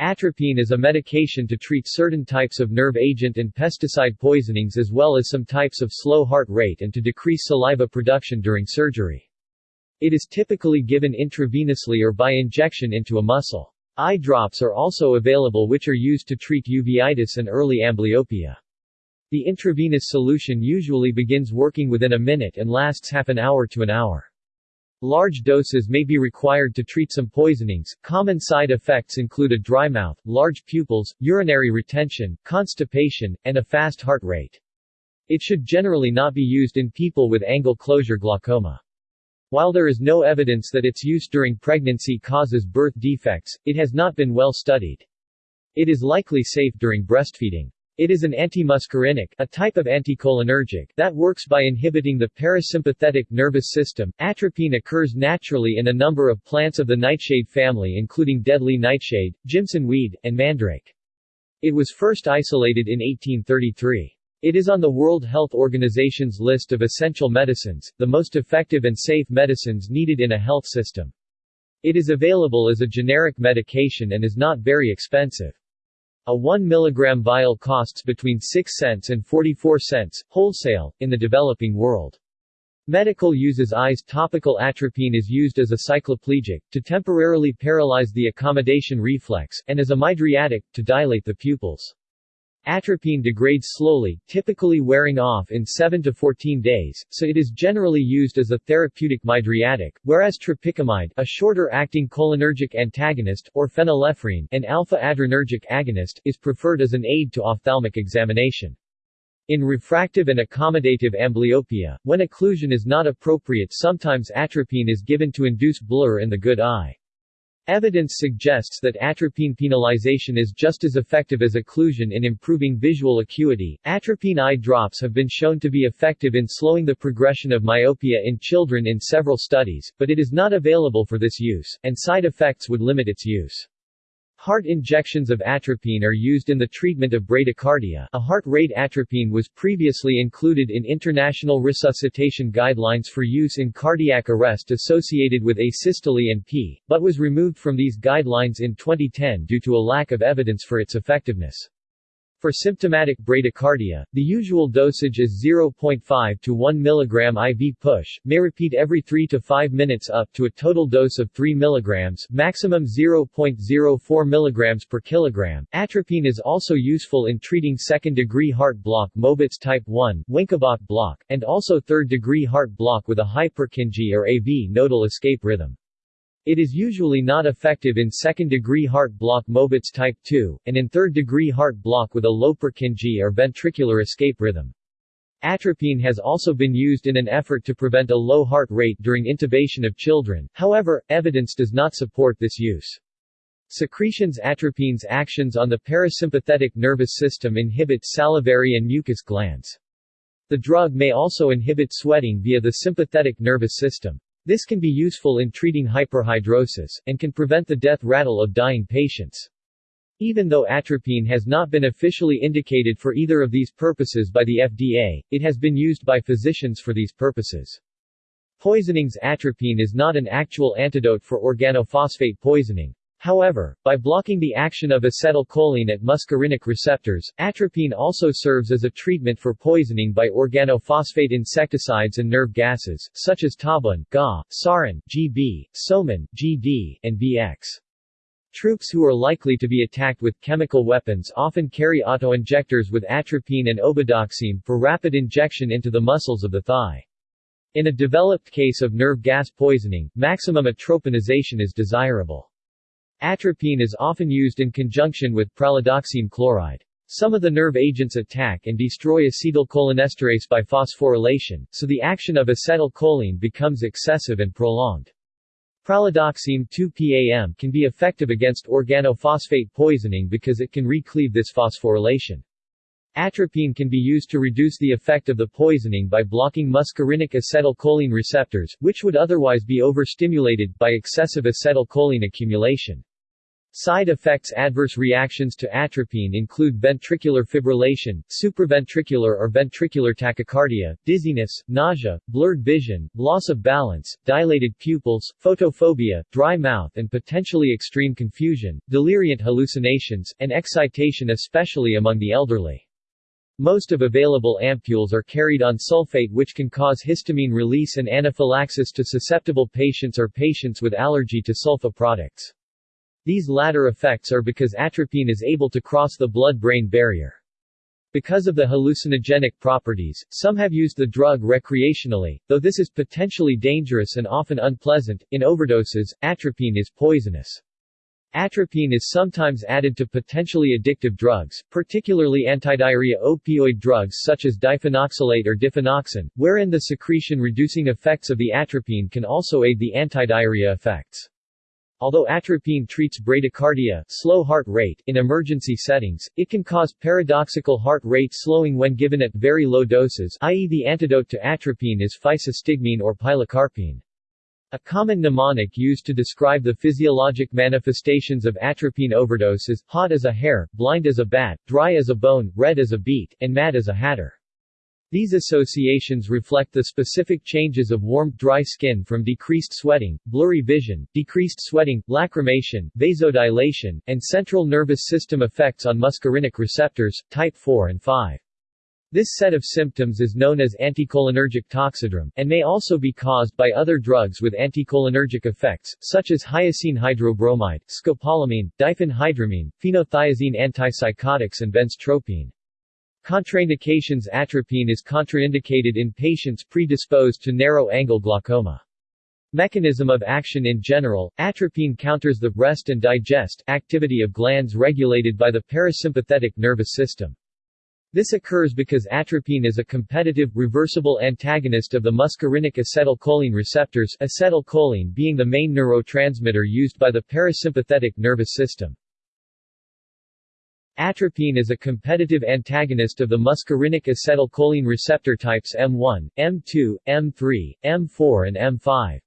Atropine is a medication to treat certain types of nerve agent and pesticide poisonings as well as some types of slow heart rate and to decrease saliva production during surgery. It is typically given intravenously or by injection into a muscle. Eye drops are also available which are used to treat uveitis and early amblyopia. The intravenous solution usually begins working within a minute and lasts half an hour to an hour. Large doses may be required to treat some poisonings. Common side effects include a dry mouth, large pupils, urinary retention, constipation, and a fast heart rate. It should generally not be used in people with angle closure glaucoma. While there is no evidence that its use during pregnancy causes birth defects, it has not been well studied. It is likely safe during breastfeeding. It is an antimuscarinic, a type of anticholinergic, that works by inhibiting the parasympathetic nervous system. Atropine occurs naturally in a number of plants of the nightshade family including deadly nightshade, Jimson weed, and mandrake. It was first isolated in 1833. It is on the World Health Organization's list of essential medicines, the most effective and safe medicines needed in a health system. It is available as a generic medication and is not very expensive. A 1 mg vial costs between 6 cents and 44 cents, wholesale, in the developing world. Medical uses eyes topical atropine is used as a cycloplegic, to temporarily paralyze the accommodation reflex, and as a mydriatic, to dilate the pupils. Atropine degrades slowly, typically wearing off in 7 to 14 days, so it is generally used as a therapeutic mydriatic, whereas tropicamide, a shorter-acting cholinergic antagonist, or phenylephrine, an alpha-adrenergic agonist, is preferred as an aid to ophthalmic examination. In refractive and accommodative amblyopia, when occlusion is not appropriate sometimes atropine is given to induce blur in the good eye. Evidence suggests that atropine penalization is just as effective as occlusion in improving visual acuity. Atropine eye drops have been shown to be effective in slowing the progression of myopia in children in several studies, but it is not available for this use, and side effects would limit its use. Heart injections of atropine are used in the treatment of bradycardia. A heart rate atropine was previously included in international resuscitation guidelines for use in cardiac arrest associated with asystole and P, but was removed from these guidelines in 2010 due to a lack of evidence for its effectiveness. For symptomatic bradycardia, the usual dosage is 0.5 to 1 mg IV push, may repeat every 3 to 5 minutes up to a total dose of 3 mg, maximum 0.04 mg per kilogram. Atropine is also useful in treating second-degree heart block Mobitz type 1, Wenckebach block, and also third-degree heart block with a high Purkinje or AV nodal escape rhythm. It is usually not effective in second-degree heart block Mobitz type 2, and in third-degree heart block with a low Purkinje or ventricular escape rhythm. Atropine has also been used in an effort to prevent a low heart rate during intubation of children, however, evidence does not support this use. Secretions Atropine's actions on the parasympathetic nervous system inhibit salivary and mucous glands. The drug may also inhibit sweating via the sympathetic nervous system. This can be useful in treating hyperhidrosis, and can prevent the death rattle of dying patients. Even though atropine has not been officially indicated for either of these purposes by the FDA, it has been used by physicians for these purposes. Poisonings Atropine is not an actual antidote for organophosphate poisoning, However, by blocking the action of acetylcholine at muscarinic receptors, atropine also serves as a treatment for poisoning by organophosphate insecticides and nerve gases, such as tabun, GA, sarin, GB, soman, GD, and VX. Troops who are likely to be attacked with chemical weapons often carry autoinjectors with atropine and obidoxime for rapid injection into the muscles of the thigh. In a developed case of nerve gas poisoning, maximum atropinization is desirable. Atropine is often used in conjunction with pralidoxime chloride. Some of the nerve agents attack and destroy acetylcholinesterase by phosphorylation, so the action of acetylcholine becomes excessive and prolonged. Pralidoxime 2-PAM can be effective against organophosphate poisoning because it can recleave this phosphorylation. Atropine can be used to reduce the effect of the poisoning by blocking muscarinic acetylcholine receptors, which would otherwise be overstimulated, by excessive acetylcholine accumulation. Side effects Adverse reactions to atropine include ventricular fibrillation, supraventricular or ventricular tachycardia, dizziness, nausea, blurred vision, loss of balance, dilated pupils, photophobia, dry mouth and potentially extreme confusion, deliriant hallucinations, and excitation especially among the elderly. Most of available ampules are carried on sulfate which can cause histamine release and anaphylaxis to susceptible patients or patients with allergy to sulfa products. These latter effects are because atropine is able to cross the blood-brain barrier. Because of the hallucinogenic properties, some have used the drug recreationally, though this is potentially dangerous and often unpleasant. In overdoses, atropine is poisonous. Atropine is sometimes added to potentially addictive drugs, particularly antidiarrhea opioid drugs such as diphenoxylate or diphenoxin, wherein the secretion-reducing effects of the atropine can also aid the antidiarrhea effects. Although atropine treats bradycardia slow heart rate in emergency settings, it can cause paradoxical heart rate slowing when given at very low doses i.e. the antidote to atropine is physostigmine or pilocarpine. A common mnemonic used to describe the physiologic manifestations of atropine overdose is, hot as a hare, blind as a bat, dry as a bone, red as a beet, and mad as a hatter. These associations reflect the specific changes of warm, dry skin from decreased sweating, blurry vision, decreased sweating, lacrimation, vasodilation, and central nervous system effects on muscarinic receptors, type 4 and 5. This set of symptoms is known as anticholinergic toxidrome, and may also be caused by other drugs with anticholinergic effects, such as hyoscine hydrobromide, scopolamine, diphenhydramine, phenothiazine antipsychotics and benztropine. Contraindications Atropine is contraindicated in patients predisposed to narrow-angle glaucoma. Mechanism of action In general, atropine counters the rest and digest activity of glands regulated by the parasympathetic nervous system. This occurs because atropine is a competitive, reversible antagonist of the muscarinic acetylcholine receptors acetylcholine being the main neurotransmitter used by the parasympathetic nervous system. Atropine is a competitive antagonist of the muscarinic acetylcholine receptor types M1, M2, M3, M4 and M5.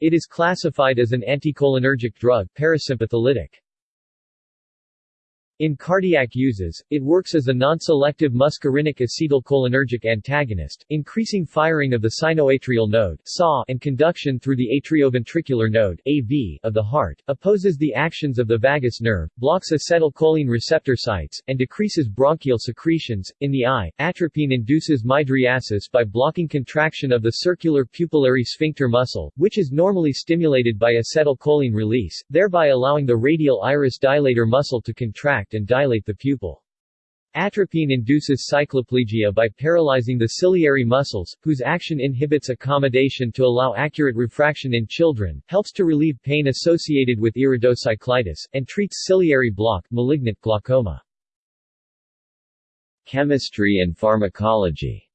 It is classified as an anticholinergic drug parasympatholytic. In cardiac uses, it works as a non-selective muscarinic acetylcholinergic antagonist, increasing firing of the sinoatrial node and conduction through the atrioventricular node of the heart, opposes the actions of the vagus nerve, blocks acetylcholine receptor sites, and decreases bronchial secretions. In the eye, atropine induces mydriasis by blocking contraction of the circular pupillary sphincter muscle, which is normally stimulated by acetylcholine release, thereby allowing the radial iris dilator muscle to contract and dilate the pupil. Atropine induces cycloplegia by paralyzing the ciliary muscles, whose action inhibits accommodation to allow accurate refraction in children, helps to relieve pain associated with iridocyclitis, and treats ciliary block malignant glaucoma. Chemistry and pharmacology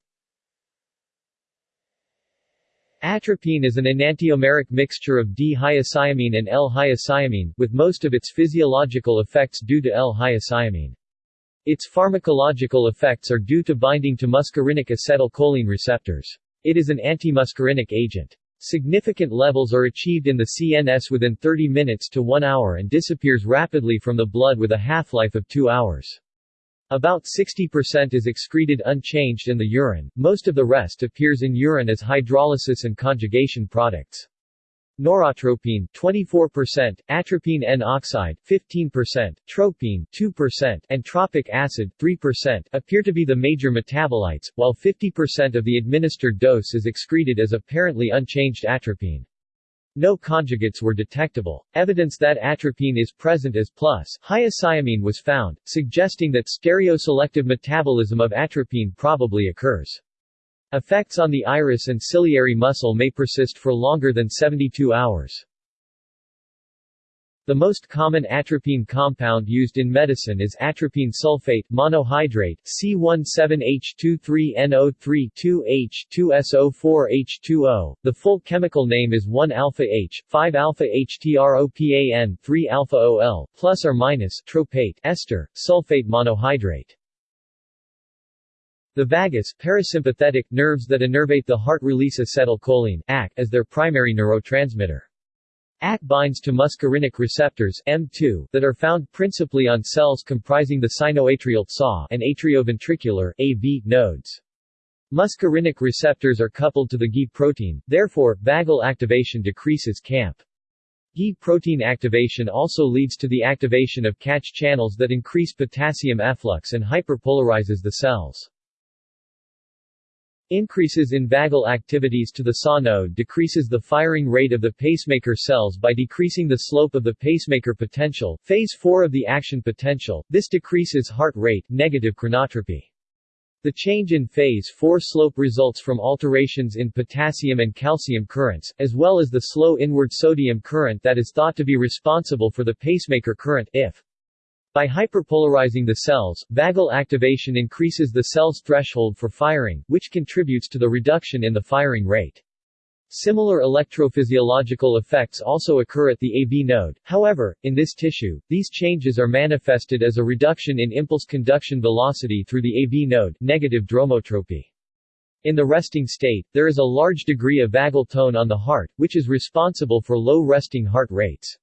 Atropine is an enantiomeric mixture of D-hyoscyamine and L-hyoscyamine, with most of its physiological effects due to L-hyoscyamine. Its pharmacological effects are due to binding to muscarinic acetylcholine receptors. It is an antimuscarinic agent. Significant levels are achieved in the CNS within 30 minutes to 1 hour and disappears rapidly from the blood with a half-life of 2 hours. About 60% is excreted unchanged in the urine, most of the rest appears in urine as hydrolysis and conjugation products. Noratropine 24%, atropine N oxide 15%, tropine 2%, and tropic acid 3% appear to be the major metabolites, while 50% of the administered dose is excreted as apparently unchanged atropine. No conjugates were detectable. Evidence that atropine is present as plus hyoscyamine was found, suggesting that stereoselective metabolism of atropine probably occurs. Effects on the iris and ciliary muscle may persist for longer than 72 hours. The most common atropine compound used in medicine is atropine sulfate monohydrate C17H23NO3-2H2SO4H2O. The full chemical name is 1-alpha-H, 5-alpha-HTROPAN, 3-alpha-OL, plus or minus tropate ester, sulfate monohydrate. The vagus parasympathetic nerves that innervate the heart release acetylcholine AC, as their primary neurotransmitter. AC binds to muscarinic receptors M2 that are found principally on cells comprising the sinoatrial SAW and atrioventricular AV nodes. Muscarinic receptors are coupled to the GI protein, therefore, vagal activation decreases CAMP. GI protein activation also leads to the activation of catch channels that increase potassium efflux and hyperpolarizes the cells. Increases in vagal activities to the SAW node decreases the firing rate of the pacemaker cells by decreasing the slope of the pacemaker potential, phase 4 of the action potential, this decreases heart rate, negative chronotropy. The change in phase 4 slope results from alterations in potassium and calcium currents, as well as the slow inward sodium current that is thought to be responsible for the pacemaker current if. By hyperpolarizing the cells, vagal activation increases the cell's threshold for firing, which contributes to the reduction in the firing rate. Similar electrophysiological effects also occur at the AV node, however, in this tissue, these changes are manifested as a reduction in impulse conduction velocity through the AV node negative dromotropy. In the resting state, there is a large degree of vagal tone on the heart, which is responsible for low resting heart rates.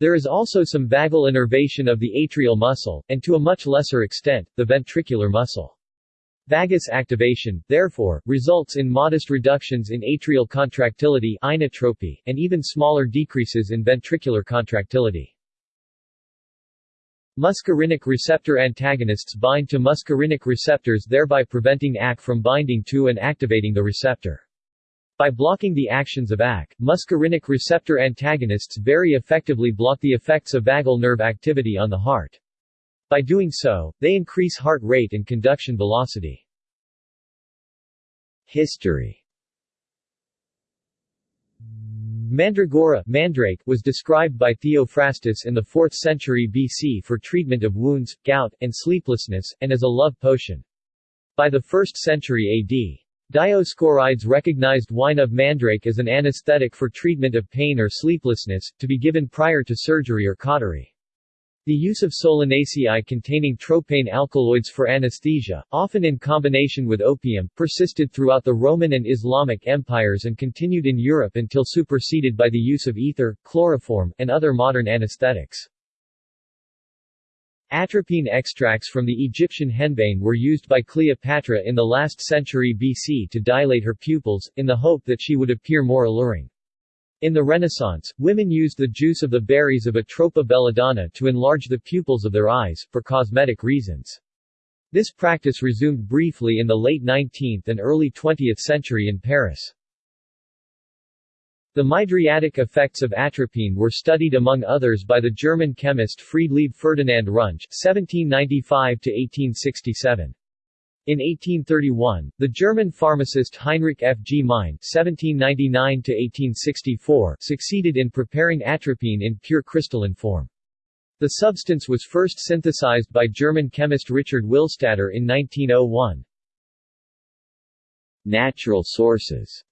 There is also some vagal innervation of the atrial muscle, and to a much lesser extent, the ventricular muscle. Vagus activation, therefore, results in modest reductions in atrial contractility inotropy, and even smaller decreases in ventricular contractility. Muscarinic receptor antagonists bind to muscarinic receptors thereby preventing AC from binding to and activating the receptor. By blocking the actions of AC, muscarinic receptor antagonists very effectively block the effects of vagal nerve activity on the heart. By doing so, they increase heart rate and conduction velocity. History Mandragora mandrake was described by Theophrastus in the 4th century BC for treatment of wounds, gout, and sleeplessness, and as a love potion. By the 1st century AD, Dioscorides recognized wine of mandrake as an anesthetic for treatment of pain or sleeplessness, to be given prior to surgery or cautery. The use of solanaceae containing tropane alkaloids for anesthesia, often in combination with opium, persisted throughout the Roman and Islamic empires and continued in Europe until superseded by the use of ether, chloroform, and other modern anesthetics. Atropine extracts from the Egyptian henbane were used by Cleopatra in the last century BC to dilate her pupils, in the hope that she would appear more alluring. In the Renaissance, women used the juice of the berries of Atropa belladonna to enlarge the pupils of their eyes, for cosmetic reasons. This practice resumed briefly in the late 19th and early 20th century in Paris. The mydriatic effects of atropine were studied among others by the German chemist Friedlieb Ferdinand Runge (1795–1867). In 1831, the German pharmacist Heinrich F. G. Mein (1799–1864) succeeded in preparing atropine in pure crystalline form. The substance was first synthesized by German chemist Richard Willstatter in 1901. Natural sources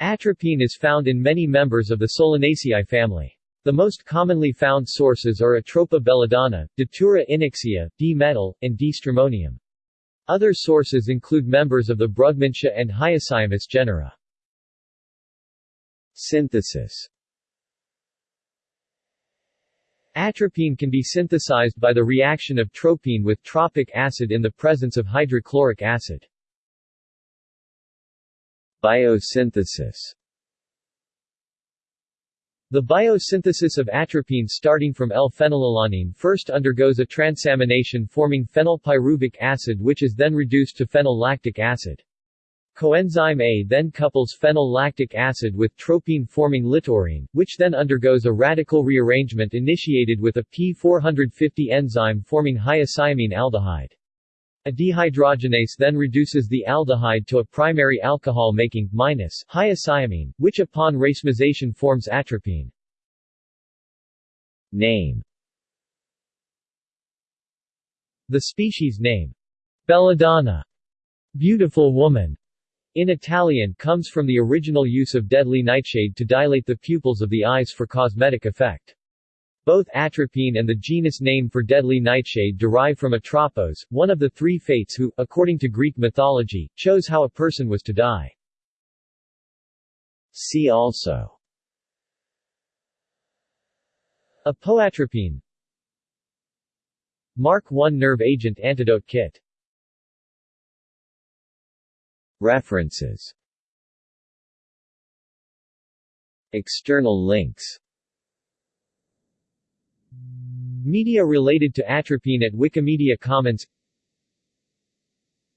Atropine is found in many members of the Solanaceae family. The most commonly found sources are Atropa belladonna, Datura inoxia, D-metel, and D-stramonium. Other sources include members of the Brugmansia and Hyoscyamus genera. Synthesis Atropine can be synthesized by the reaction of tropine with tropic acid in the presence of hydrochloric acid. Biosynthesis the biosynthesis of atropine starting from L-phenylalanine first undergoes a transamination forming phenylpyruvic acid which is then reduced to phenyllactic acid. Coenzyme A then couples phenyllactic acid with tropine-forming littorine, which then undergoes a radical rearrangement initiated with a P450 enzyme forming hyoscyamine aldehyde. A dehydrogenase then reduces the aldehyde to a primary alcohol making minus hyoscyamine, which upon racemization forms atropine. Name The species name, belladonna, beautiful woman, in Italian comes from the original use of deadly nightshade to dilate the pupils of the eyes for cosmetic effect. Both atropine and the genus name for deadly nightshade derive from Atropos, one of the three fates who, according to Greek mythology, chose how a person was to die. See also Apoatropine Mark 1 nerve agent antidote kit References External links Media related to atropine at Wikimedia Commons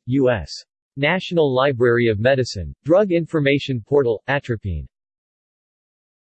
U.S. National Library of Medicine, Drug Information Portal, Atropine